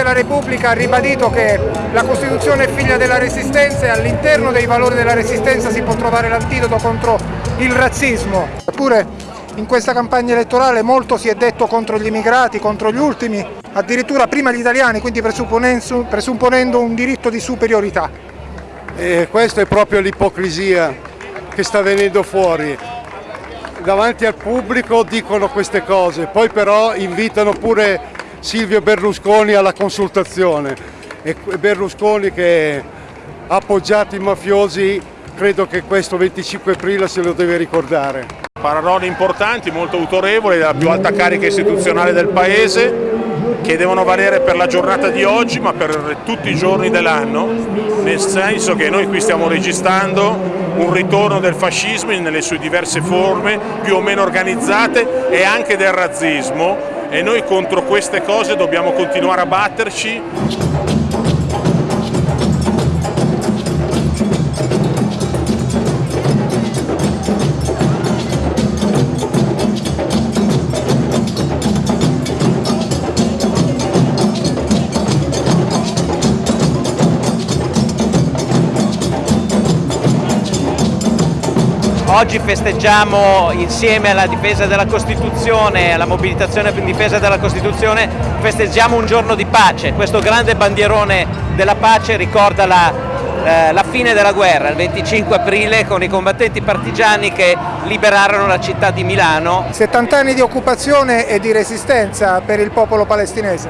Repubblica ha ribadito che la Costituzione è figlia della Resistenza e all'interno dei valori della Resistenza si può trovare l'antidoto contro il razzismo. Eppure in questa campagna elettorale molto si è detto contro gli immigrati, contro gli ultimi, addirittura prima gli italiani, quindi presupponendo un diritto di superiorità. E questa è proprio l'ipocrisia che sta venendo fuori davanti al pubblico dicono queste cose, poi però invitano pure Silvio Berlusconi alla consultazione e Berlusconi che ha appoggiato i mafiosi credo che questo 25 aprile se lo deve ricordare. Parolone importanti, molto autorevoli, della più alta carica istituzionale del Paese che devono valere per la giornata di oggi ma per tutti i giorni dell'anno, nel senso che noi qui stiamo registrando un ritorno del fascismo nelle sue diverse forme, più o meno organizzate, e anche del razzismo e noi contro queste cose dobbiamo continuare a batterci. Oggi festeggiamo insieme alla difesa della Costituzione, alla mobilitazione in difesa della Costituzione, festeggiamo un giorno di pace. Questo grande bandierone della pace ricorda la, eh, la fine della guerra, il 25 aprile, con i combattenti partigiani che liberarono la città di Milano. 70 anni di occupazione e di resistenza per il popolo palestinese.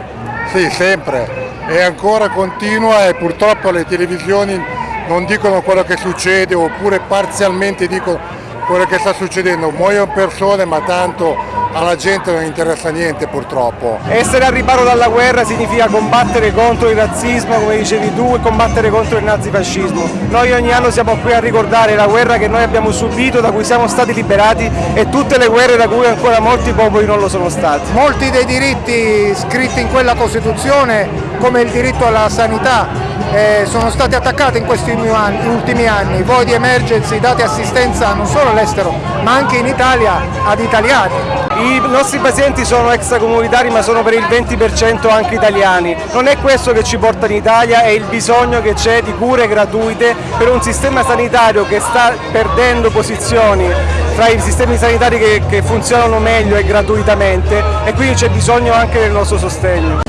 Sì, sempre. E ancora continua e purtroppo le televisioni non dicono quello che succede oppure parzialmente dicono quello che sta succedendo, muoiono persone ma tanto alla gente non interessa niente purtroppo. Essere al riparo dalla guerra significa combattere contro il razzismo, come dicevi tu, e combattere contro il nazifascismo. Noi ogni anno siamo qui a ricordare la guerra che noi abbiamo subito, da cui siamo stati liberati e tutte le guerre da cui ancora molti popoli non lo sono stati. Molti dei diritti scritti in quella Costituzione, come il diritto alla sanità, eh, sono stati attaccati in questi ultimi anni, voi di emergency date assistenza non solo all'estero ma anche in Italia ad italiani. I nostri pazienti sono extracomunitari ma sono per il 20% anche italiani, non è questo che ci porta in Italia, è il bisogno che c'è di cure gratuite per un sistema sanitario che sta perdendo posizioni tra i sistemi sanitari che, che funzionano meglio e gratuitamente e quindi c'è bisogno anche del nostro sostegno.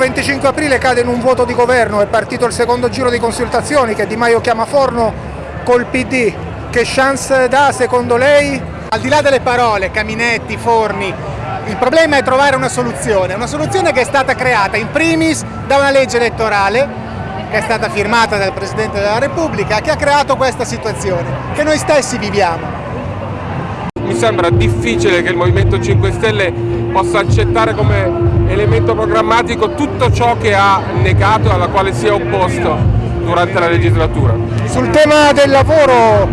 25 aprile cade in un voto di governo, è partito il secondo giro di consultazioni che Di Maio chiama Forno col PD. Che chance dà secondo lei? Al di là delle parole, Caminetti, Forni, il problema è trovare una soluzione, una soluzione che è stata creata in primis da una legge elettorale che è stata firmata dal Presidente della Repubblica che ha creato questa situazione che noi stessi viviamo. Mi sembra difficile che il Movimento 5 Stelle possa accettare come elemento programmatico tutto ciò che ha negato e alla quale si è opposto durante la legislatura. Sul tema del lavoro,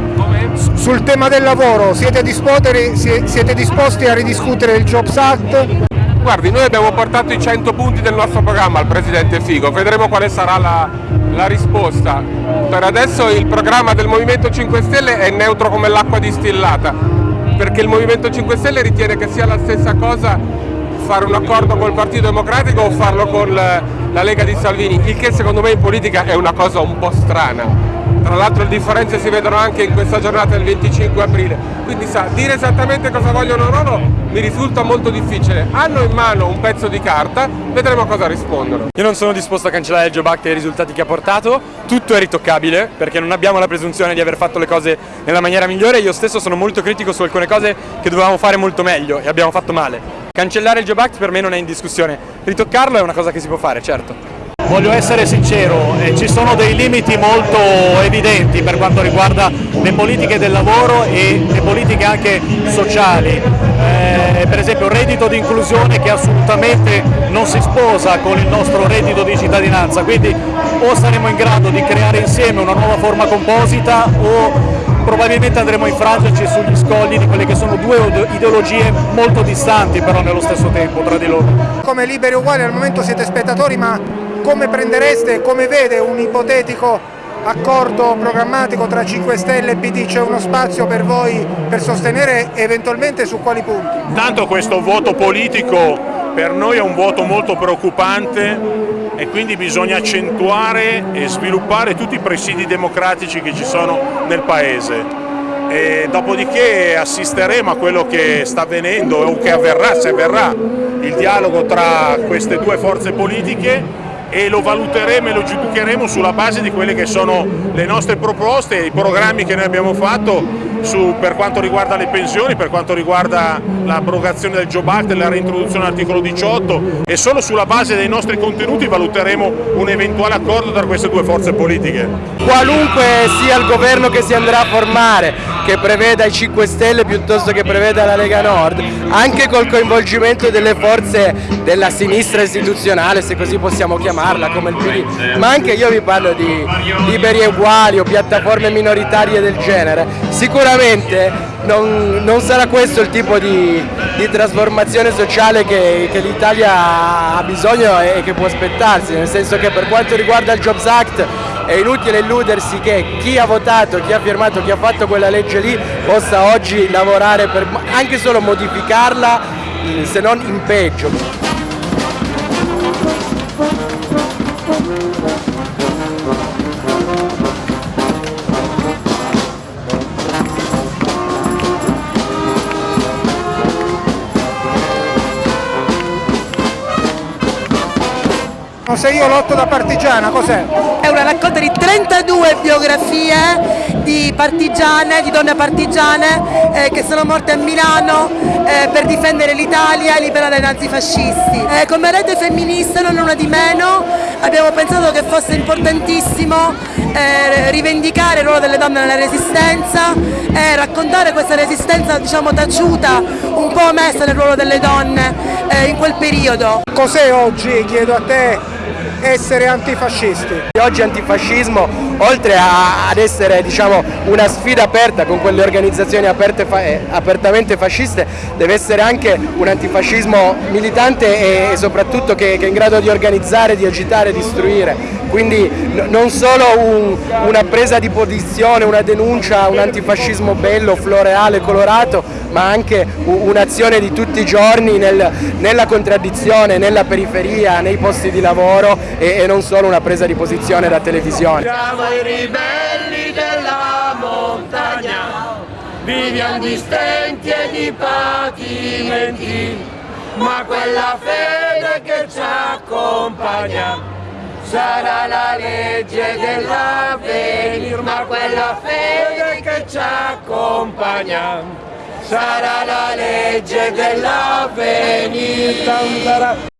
sul tema del lavoro siete, siete disposti a ridiscutere il Jobs Act? Guardi, noi abbiamo portato i 100 punti del nostro programma al Presidente Figo, vedremo quale sarà la, la risposta. Per adesso il programma del Movimento 5 Stelle è neutro come l'acqua distillata, perché il Movimento 5 Stelle ritiene che sia la stessa cosa fare un accordo col Partito Democratico o farlo con la Lega di Salvini, il che secondo me in politica è una cosa un po' strana. Tra l'altro le differenze si vedono anche in questa giornata del 25 aprile, quindi sa, dire esattamente cosa vogliono loro mi risulta molto difficile. Hanno in mano un pezzo di carta, vedremo cosa rispondono. Io non sono disposto a cancellare il Job Act e i risultati che ha portato, tutto è ritoccabile perché non abbiamo la presunzione di aver fatto le cose nella maniera migliore, io stesso sono molto critico su alcune cose che dovevamo fare molto meglio e abbiamo fatto male. Cancellare il Job Act per me non è in discussione, ritoccarlo è una cosa che si può fare, certo. Voglio essere sincero, eh, ci sono dei limiti molto evidenti per quanto riguarda le politiche del lavoro e le politiche anche sociali, eh, per esempio il reddito di inclusione che assolutamente non si sposa con il nostro reddito di cittadinanza, quindi o saremo in grado di creare insieme una nuova forma composita o probabilmente andremo a infrangerci sugli scogli di quelle che sono due ideologie molto distanti però nello stesso tempo tra di loro. Come liberi uguali al momento siete spettatori ma come prendereste, come vede un ipotetico accordo programmatico tra 5 Stelle e PD, c'è uno spazio per voi per sostenere eventualmente su quali punti? Tanto questo voto politico per noi è un voto molto preoccupante e quindi bisogna accentuare e sviluppare tutti i presidi democratici che ci sono nel Paese. E dopodiché assisteremo a quello che sta avvenendo o che avverrà, se avverrà, il dialogo tra queste due forze politiche e lo valuteremo e lo giudicheremo sulla base di quelle che sono le nostre proposte, i programmi che noi abbiamo fatto su, per quanto riguarda le pensioni, per quanto riguarda l'abrogazione del Job Act, la reintroduzione dell'articolo 18 e solo sulla base dei nostri contenuti valuteremo un eventuale accordo tra queste due forze politiche. Qualunque sia il governo che si andrà a formare, che preveda i 5 Stelle piuttosto che preveda la Lega Nord, anche col coinvolgimento delle forze della sinistra istituzionale, se così possiamo chiamarla, come il PD, ma anche io vi parlo di liberi e uguali o piattaforme minoritarie del genere, sicuramente non, non sarà questo il tipo di, di trasformazione sociale che, che l'Italia ha bisogno e che può aspettarsi, nel senso che per quanto riguarda il Jobs Act è inutile illudersi che chi ha votato, chi ha firmato, chi ha fatto quella legge lì possa oggi lavorare per anche solo modificarla se non in peggio. Se io lotto da partigiana, cos'è? È una raccolta di 32 biografie di partigiane, di donne partigiane eh, che sono morte a Milano eh, per difendere l'Italia e liberare i nazifascisti. Eh, come rete femminista, non una di meno, abbiamo pensato che fosse importantissimo eh, rivendicare il ruolo delle donne nella resistenza e raccontare questa resistenza diciamo taciuta, un po' messa nel ruolo delle donne eh, in quel periodo. Cos'è oggi, chiedo a te, essere antifascisti? Oggi antifascismo, oltre a, ad essere diciamo, una sfida aperta con quelle organizzazioni aperte, eh, apertamente fasciste, deve essere anche un antifascismo militante e, e soprattutto che, che, è in grado di organizzare, di agitare, di istruire. Quindi non solo un, una presa di posizione, una denuncia, un antifascismo bello, floreale, colorato, ma anche un'azione di tutti i giorni nel, nella contraddizione, nella periferia, nei posti di lavoro e, e non solo una presa di posizione da televisione. Siamo i ribelli della montagna, viviamo di stenti e di patimenti, ma quella fede che ci accompagna sarà la legge dell'avvenir, ma quella fede che ci accompagna sarà la legge dell'avvenir.